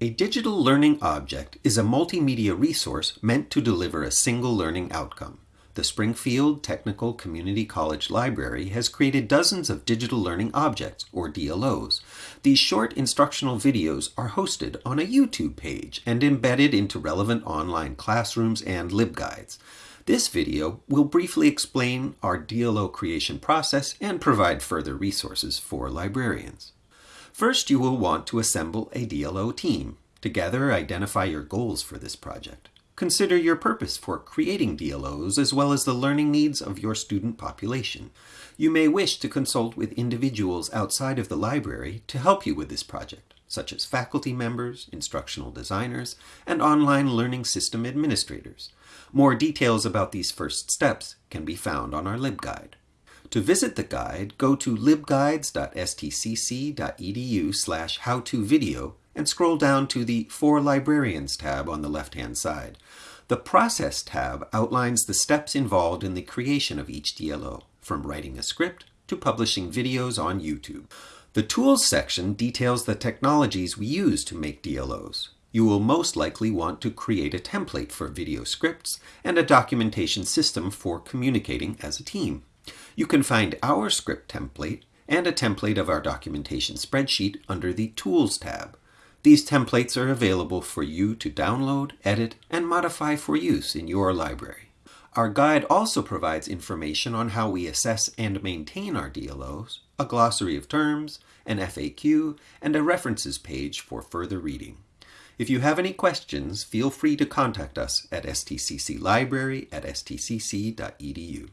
A digital learning object is a multimedia resource meant to deliver a single learning outcome. The Springfield Technical Community College Library has created dozens of digital learning objects, or DLOs. These short instructional videos are hosted on a YouTube page and embedded into relevant online classrooms and LibGuides. This video will briefly explain our DLO creation process and provide further resources for librarians. First, you will want to assemble a DLO team. Together, identify your goals for this project. Consider your purpose for creating DLOs as well as the learning needs of your student population. You may wish to consult with individuals outside of the library to help you with this project, such as faculty members, instructional designers, and online learning system administrators. More details about these first steps can be found on our LibGuide. To visit the guide, go to libguides.stcc.edu slash howtovideo and scroll down to the For Librarians tab on the left-hand side. The Process tab outlines the steps involved in the creation of each DLO, from writing a script to publishing videos on YouTube. The Tools section details the technologies we use to make DLOs. You will most likely want to create a template for video scripts and a documentation system for communicating as a team. You can find our script template and a template of our documentation spreadsheet under the Tools tab. These templates are available for you to download, edit, and modify for use in your library. Our guide also provides information on how we assess and maintain our DLOs, a glossary of terms, an FAQ, and a references page for further reading. If you have any questions, feel free to contact us at stcclibrary at stcc.edu.